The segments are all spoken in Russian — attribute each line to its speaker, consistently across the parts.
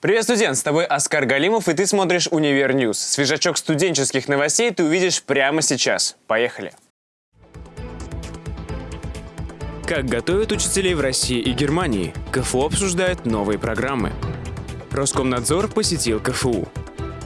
Speaker 1: Привет, студент! С тобой Оскар Галимов, и ты смотришь «Univer News». Свежачок студенческих новостей ты увидишь прямо сейчас. Поехали! Как готовят учителей в России и Германии? КФУ обсуждает новые программы. Роскомнадзор посетил КФУ.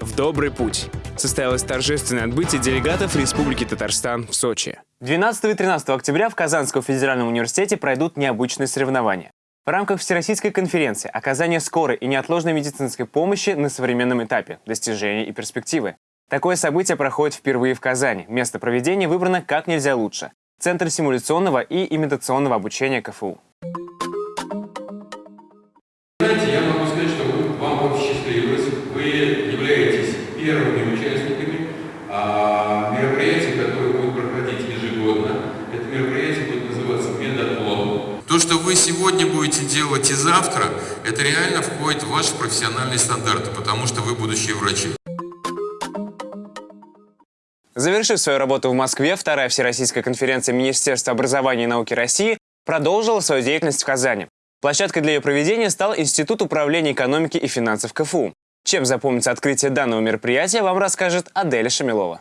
Speaker 1: В добрый путь состоялось торжественное отбытие делегатов Республики Татарстан в Сочи. 12 и 13 октября в Казанском федеральном университете пройдут необычные соревнования. В рамках Всероссийской конференции «Оказание скорой и неотложной медицинской помощи на современном этапе. Достижения и перспективы». Такое событие проходит впервые в Казани. Место проведения выбрано как нельзя лучше. Центр симуляционного и имитационного обучения КФУ.
Speaker 2: Вы сегодня будете делать и завтра, это реально входит в ваши профессиональные стандарты, потому что вы будущие врачи.
Speaker 1: Завершив свою работу в Москве, вторая Всероссийская конференция Министерства образования и науки России продолжила свою деятельность в Казани. Площадкой для ее проведения стал Институт управления экономики и финансов КФУ. Чем запомнится открытие данного мероприятия, вам расскажет Аделя Шамилова.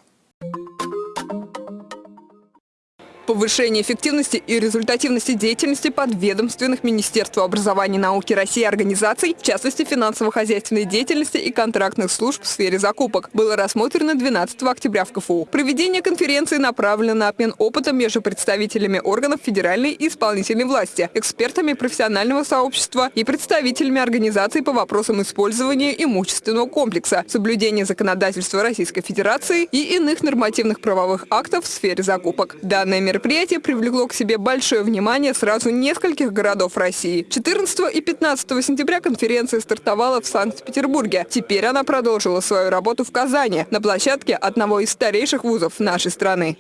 Speaker 3: Повышение эффективности и результативности деятельности подведомственных Министерству образования и науки России организаций, в частности финансово-хозяйственной деятельности и контрактных служб в сфере закупок, было рассмотрено 12 октября в КФУ. Проведение конференции направлено на обмен опытом между представителями органов федеральной и исполнительной власти, экспертами профессионального сообщества и представителями организаций по вопросам использования имущественного комплекса, соблюдения законодательства Российской Федерации и иных нормативных правовых актов в сфере закупок. Данное мероприятие Мероприятие привлекло к себе большое внимание сразу нескольких городов России. 14 и 15 сентября конференция стартовала в Санкт-Петербурге. Теперь она продолжила свою работу в Казани, на площадке одного из старейших вузов нашей страны.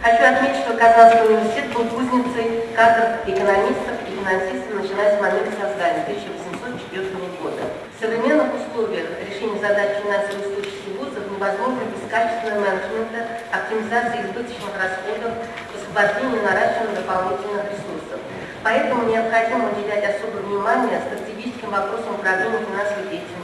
Speaker 4: Хочу отметить, что Казанский университет был кузницей кадров экономистов и финансистов, начиная с момента создания 1804 года. В современных условиях решение задач финансовой устойчивости вузов невозможно без качественного менеджмента, оптимизации избыточных расходов, освобождению наращивания дополнительных ресурсов. Поэтому необходимо уделять особое внимание стратегическим вопросам управления финансовой деятельностью.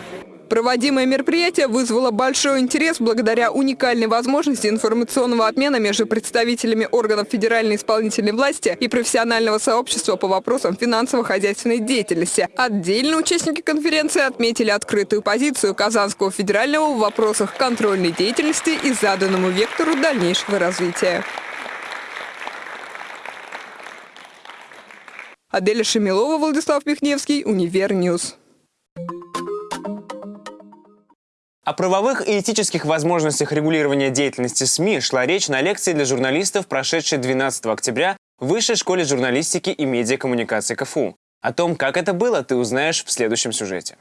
Speaker 3: Проводимое мероприятие вызвало большой интерес благодаря уникальной возможности информационного обмена между представителями органов федеральной исполнительной власти и профессионального сообщества по вопросам финансово-хозяйственной деятельности. Отдельно участники конференции отметили открытую позицию Казанского федерального в вопросах контрольной деятельности и заданному вектору дальнейшего развития. Аделя Шемилова, Владислав Михневский, Univer News.
Speaker 1: О правовых и этических возможностях регулирования деятельности СМИ шла речь на лекции для журналистов, прошедшей 12 октября в Высшей школе журналистики и медиакоммуникации КФУ. О том, как это было, ты узнаешь в следующем сюжете.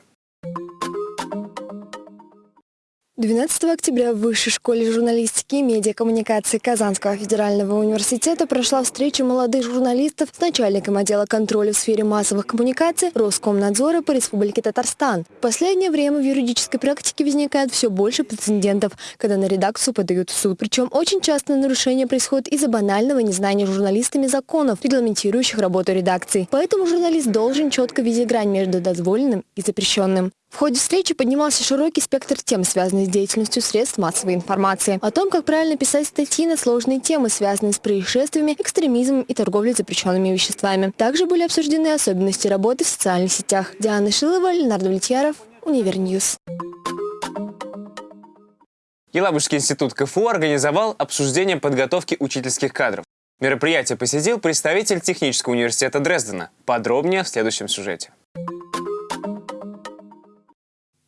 Speaker 5: 12 октября в Высшей школе журналистики и медиакоммуникации Казанского федерального университета прошла встреча молодых журналистов с начальником отдела контроля в сфере массовых коммуникаций Роскомнадзора по Республике Татарстан. В последнее время в юридической практике возникает все больше прецедентов, когда на редакцию подают в суд. Причем очень часто нарушения происходят из-за банального незнания журналистами законов, регламентирующих работу редакции. Поэтому журналист должен четко видеть грань между дозволенным и запрещенным. В ходе встречи поднимался широкий спектр тем, связанных с деятельностью средств массовой информации. О том, как правильно писать статьи на сложные темы, связанные с происшествиями, экстремизмом и торговлей запрещенными веществами. Также были обсуждены особенности работы в социальных сетях. Диана Шилова, Ленардо Влетьяров, Univer News.
Speaker 1: Елабужский институт КФУ организовал обсуждение подготовки учительских кадров. Мероприятие посетил представитель Технического университета Дрездена. Подробнее в следующем сюжете.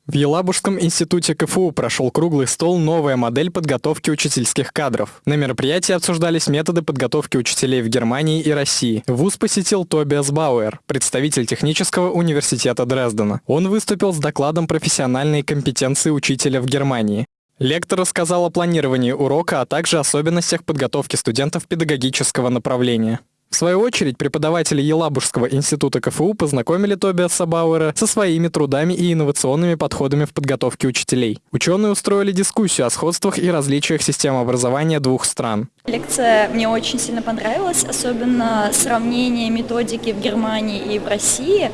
Speaker 6: В Елабужском институте КФУ прошел круглый стол «Новая модель подготовки учительских кадров». На мероприятии обсуждались методы подготовки учителей в Германии и России. ВУЗ посетил Тобиас Бауэр, представитель Технического университета Дрездена. Он выступил с докладом профессиональной компетенции учителя в Германии. Лектор рассказал о планировании урока, а также особенностях подготовки студентов педагогического направления. В свою очередь, преподаватели Елабужского института КФУ познакомили Тобиаса Бауэра со своими трудами и инновационными подходами в подготовке учителей. Ученые устроили дискуссию о сходствах и различиях систем образования двух стран.
Speaker 7: Лекция мне очень сильно понравилась, особенно сравнение методики в Германии и в России.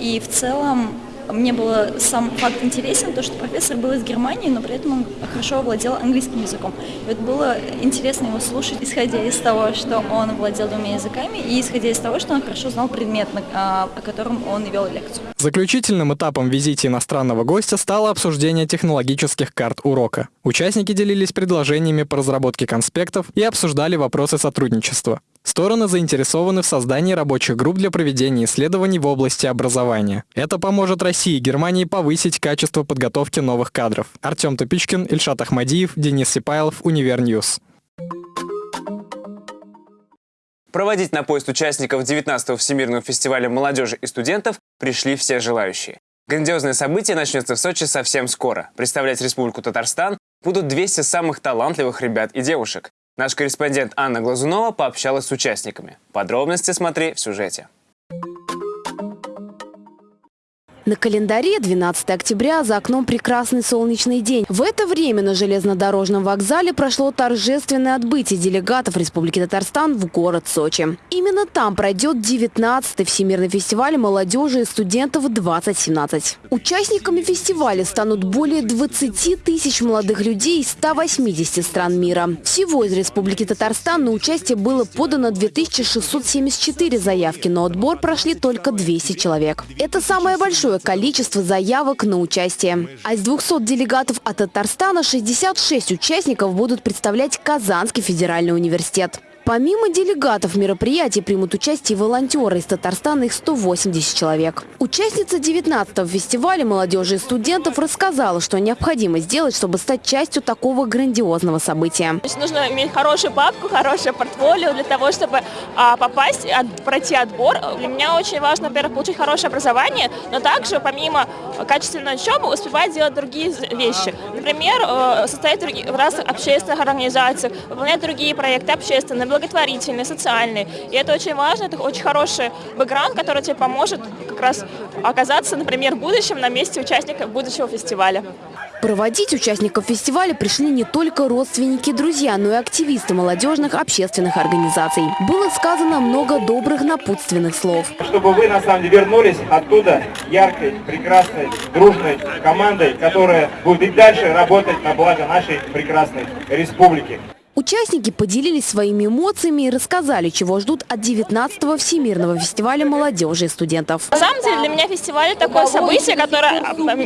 Speaker 7: И в целом Мне было сам факт интересен, то, что профессор был из Германии, но при этом он хорошо владел английским языком. И вот было интересно его слушать, исходя из того, что он владел двумя языками, и исходя из того, что он хорошо знал предмет, о котором он вел лекцию.
Speaker 6: Заключительным этапом визита иностранного гостя стало обсуждение технологических карт урока. Участники делились предложениями по разработке конспектов и обсуждали вопросы сотрудничества. Стороны заинтересованы в создании рабочих групп для проведения исследований в области образования. Это поможет России и Германии повысить качество подготовки новых кадров. Артем Тупичкин, Ильшат Ахмадиев, Денис Сипайлов, Univer News.
Speaker 1: Проводить на поезд участников 19-го Всемирного фестиваля молодежи и студентов пришли все желающие. Грандиозное событие начнется в Сочи совсем скоро. Представлять Республику Татарстан будут 200 самых талантливых ребят и девушек. Наш корреспондент Анна Глазунова пообщалась с участниками. Подробности смотри в сюжете.
Speaker 8: На календаре 12 октября за окном прекрасный солнечный день. В это время на железнодорожном вокзале прошло торжественное отбытие делегатов Республики Татарстан в город Сочи. Именно там пройдет 19-й Всемирный фестиваль молодежи и студентов 2017. Участниками фестиваля станут более 20 тысяч молодых людей из 180 стран мира. Всего из Республики Татарстан на участие было подано 2674 заявки, но отбор прошли только 200 человек. Это самое большое большое количество заявок на участие. А из 200 делегатов от Татарстана 66 участников будут представлять Казанский федеральный университет. Помимо делегатов мероприятий примут участие волонтеры из Татарстана, их 180 человек. Участница 19-го фестиваля молодежи и студентов рассказала, что необходимо сделать, чтобы стать частью такого грандиозного события.
Speaker 9: Нужно иметь хорошую папку, хорошее портфолио для того, чтобы а, попасть, пройти отбор. Для меня очень важно, во-первых, получить хорошее образование, но также помимо качественной учебы успевать делать другие вещи. Например, э, состоять в разных общественных организациях, выполнять другие проекты общественные, благотворительные, социальные. И это очень важно, это очень хороший бэкграунд, который тебе поможет как раз оказаться, например, в будущем на месте участника будущего фестиваля.
Speaker 8: Проводить участников фестиваля пришли не только родственники, друзья, но и активисты молодежных общественных организаций. Было сказано много добрых напутственных слов.
Speaker 10: Чтобы вы, на самом деле, вернулись оттуда яркой, прекрасной, дружной командой, которая будет и дальше работать на благо нашей прекрасной республики.
Speaker 8: Участники поделились своими эмоциями и рассказали, чего ждут от 19-го Всемирного фестиваля молодежи и студентов.
Speaker 9: На самом деле для меня фестиваль – такое событие, которое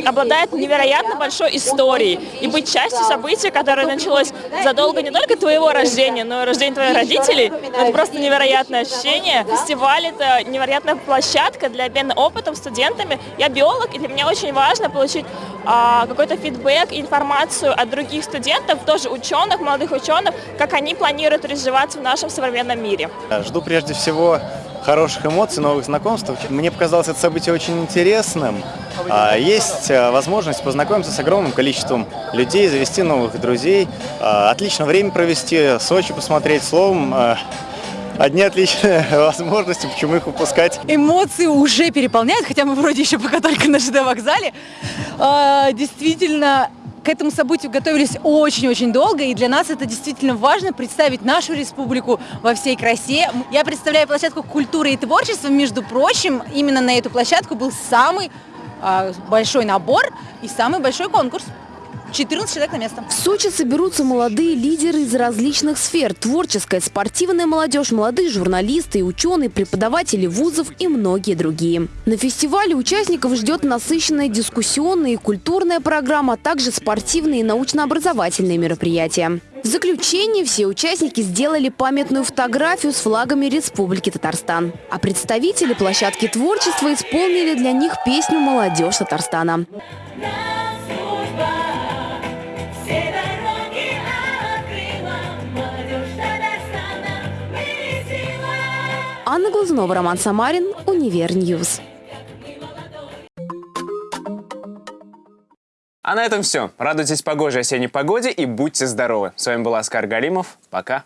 Speaker 9: обладает невероятно большой историей. И быть частью события, которое началось задолго не только твоего рождения, но и рождения твоих родителей, это просто невероятное ощущение. Фестиваль – это невероятная площадка для обмена опытом студентами. Я биолог, и для меня очень важно получить какой-то фидбэк, информацию от других студентов, тоже ученых, молодых ученых, как они планируют развиваться в нашем современном мире.
Speaker 11: Жду прежде всего хороших эмоций, новых знакомств. Мне показалось это событие очень интересным. А, есть а, возможность познакомиться с огромным количеством людей, завести новых друзей, а, отлично время провести, Сочи посмотреть, словом, одни отличные возможности, почему их упускать.
Speaker 12: Эмоции уже переполняют, хотя мы вроде еще пока только на ЖД вокзале. Действительно, к этому событию готовились очень-очень долго, и для нас это действительно важно представить нашу республику во всей красе. Я представляю площадку культуры и творчества, между прочим, именно на эту площадку был самый э, большой набор и самый большой конкурс. 14 человек на место.
Speaker 8: В Сочи соберутся молодые лидеры из различных сфер. Творческая, спортивная молодежь, молодые журналисты ученые, преподаватели вузов и многие другие. На фестивале участников ждет насыщенная дискуссионная и культурная программа, а также спортивные и научно-образовательные мероприятия. В заключение все участники сделали памятную фотографию с флагами Республики Татарстан. А представители площадки творчества исполнили для них песню «Молодежь Татарстана». Анна Глазунова, Роман Самарин, Univer News.
Speaker 1: А на этом все. Радуйтесь погожей осенней погоде и будьте здоровы. С вами был Оскар Галимов. Пока.